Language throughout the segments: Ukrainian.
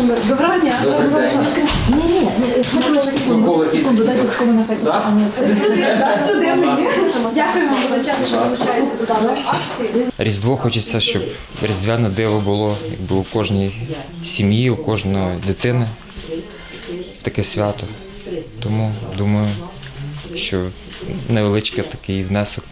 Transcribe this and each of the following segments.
Доброго дня. Добрий день. Ні, ні, секунду, секунду, дайте Да? не це. Сюди, сюди мені. Дякуємо величезно, що долучаєтеся до даної акції. Різдво хочеться, щоб різдвяне диво було якби у кожній сім'ї, у кожної дитини. Таке свято. Тому думаю, що невеличкий такий внесок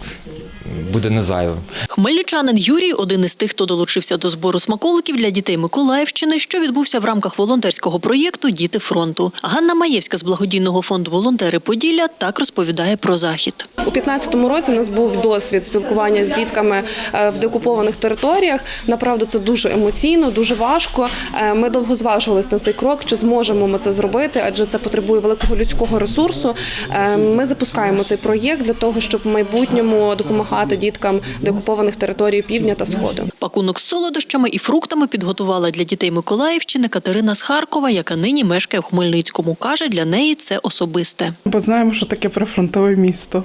буде не зайвим. Хмельничанин Юрій один із тих, хто долучився до збору смаколиків для дітей Миколаївщини, що відбувся в рамках волонтерського проєкту Діти фронту. Ганна Маєвська з благодійного фонду Волонтери Поділля так розповідає про захід. У 2015 році у нас був досвід спілкування з дітками е, в деокупованих територіях. Направду це дуже емоційно, дуже важко. Е, Ми довго зважувалися на цей крок, чи зможемо ми це зробити, адже це потребує великого людського ресурсу. Е, Ми запускаємо цей проєкт для того, щоб в майбутньому допомагати діткам деокупованих територій півдня та сходу. Пакунок з солодощами і фруктами підготувала для дітей Миколаївщини Катерина з Харкова, яка нині мешкає в Хмельницькому. Каже, для неї це особисте. Бо знаємо, що таке прифронтове місто.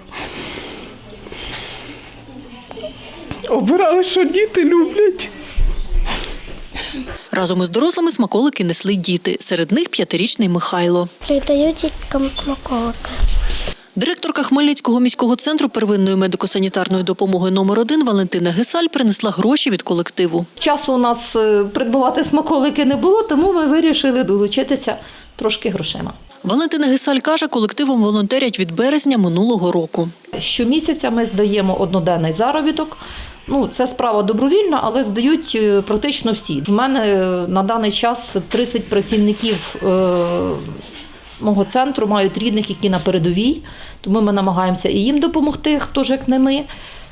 Обирали, що діти люблять. Разом із дорослими смаколики несли діти. Серед них п'ятирічний Михайло. Передаю діткам смаколики. Директорка Хмельницького міського центру первинної медико-санітарної допомоги номер 1 Валентина Гесаль принесла гроші від колективу. Часу у нас е, придбувати смаколики не було, тому ми вирішили долучитися трошки грошима. Валентина Гесаль каже, колективом волонтерять від березня минулого року. Щомісяця ми здаємо одноденний заробіток. Ну, це справа добровільна, але здають е, практично всі. У мене е, на даний час 30 працівників мого центру мають рідних, які на передовій, тому ми намагаємося і їм допомогти, хто ж як не ми.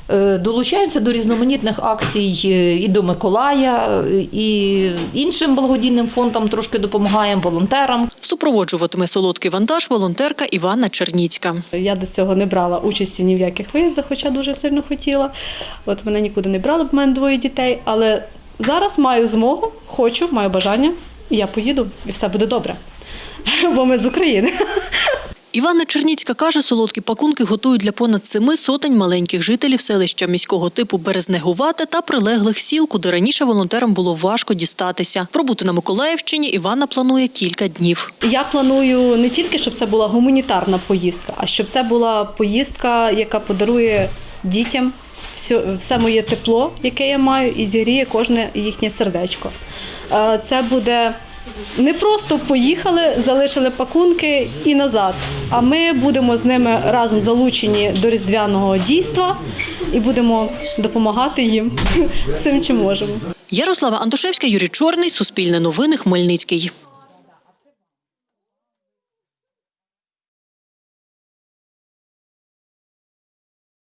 Е, Долучаємося до різноманітних акцій е, і до Миколая, е, і іншим благодійним фондам трошки допомагаємо, волонтерам. Супроводжуватиме солодкий вантаж волонтерка Івана Черніцька. Я до цього не брала участі ні в яких виїздах, хоча дуже сильно хотіла. От мене нікуди не брали, в мене двоє дітей. Але зараз маю змогу, хочу, маю бажання, і я поїду, і все буде добре. Бо ми з України. Івана Черніцька каже, солодкі пакунки готують для понад семи сотень маленьких жителів селища міського типу Березнегувате та прилеглих сіл, куди раніше волонтерам було важко дістатися. Пробути на Миколаївщині Івана планує кілька днів. Я планую не тільки, щоб це була гуманітарна поїздка, а щоб це була поїздка, яка подарує дітям все, все моє тепло, яке я маю, і зігріє кожне їхнє сердечко. Е, Це буде не просто поїхали, залишили пакунки і назад. А ми будемо з ними разом залучені до різдвяного дійства і будемо допомагати їм всім, чим можемо. Ярослава Антошевська, Юрій Чорний, Суспільне новини, Хмельницький.